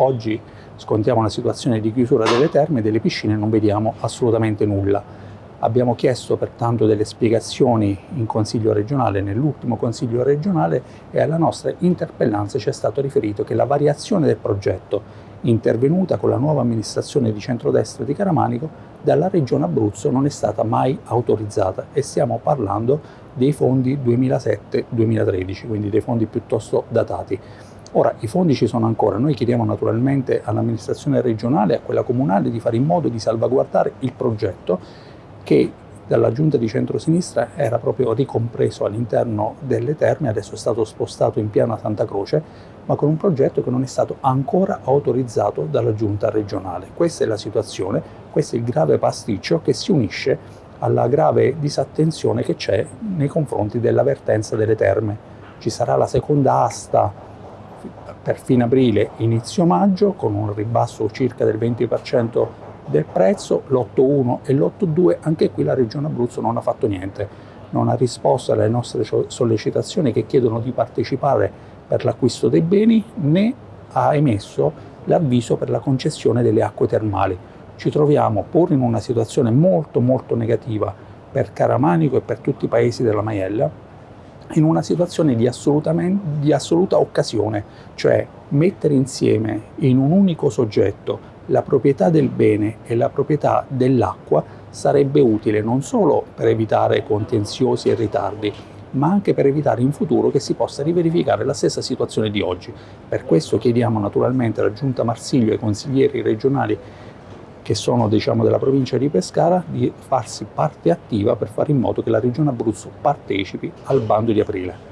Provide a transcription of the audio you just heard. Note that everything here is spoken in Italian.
oggi scontiamo una situazione di chiusura delle terme e delle piscine non vediamo assolutamente nulla. Abbiamo chiesto pertanto delle spiegazioni in Consiglio regionale, nell'ultimo Consiglio regionale e alla nostra interpellanza ci è stato riferito che la variazione del progetto intervenuta con la nuova amministrazione di centrodestra di Caramanico dalla Regione Abruzzo non è stata mai autorizzata e stiamo parlando dei fondi 2007-2013, quindi dei fondi piuttosto datati. Ora, i fondi ci sono ancora, noi chiediamo naturalmente all'amministrazione regionale e a quella comunale di fare in modo di salvaguardare il progetto che dalla giunta di centrosinistra era proprio ricompreso all'interno delle terme, adesso è stato spostato in piana Santa Croce, ma con un progetto che non è stato ancora autorizzato dalla giunta regionale. Questa è la situazione, questo è il grave pasticcio che si unisce alla grave disattenzione che c'è nei confronti dell'avvertenza delle terme. Ci sarà la seconda asta per fine aprile, inizio maggio, con un ribasso circa del 20% del prezzo, l'8.1 e l'8.2, anche qui la Regione Abruzzo non ha fatto niente, non ha risposto alle nostre sollecitazioni che chiedono di partecipare per l'acquisto dei beni, né ha emesso l'avviso per la concessione delle acque termali. Ci troviamo pur in una situazione molto molto negativa per Caramanico e per tutti i paesi della Maiella, in una situazione di, di assoluta occasione, cioè mettere insieme in un unico soggetto la proprietà del bene e la proprietà dell'acqua sarebbe utile non solo per evitare contenziosi e ritardi, ma anche per evitare in futuro che si possa riverificare la stessa situazione di oggi. Per questo chiediamo naturalmente alla Giunta Marsiglio e ai consiglieri regionali che sono diciamo, della provincia di Pescara di farsi parte attiva per fare in modo che la Regione Abruzzo partecipi al bando di aprile.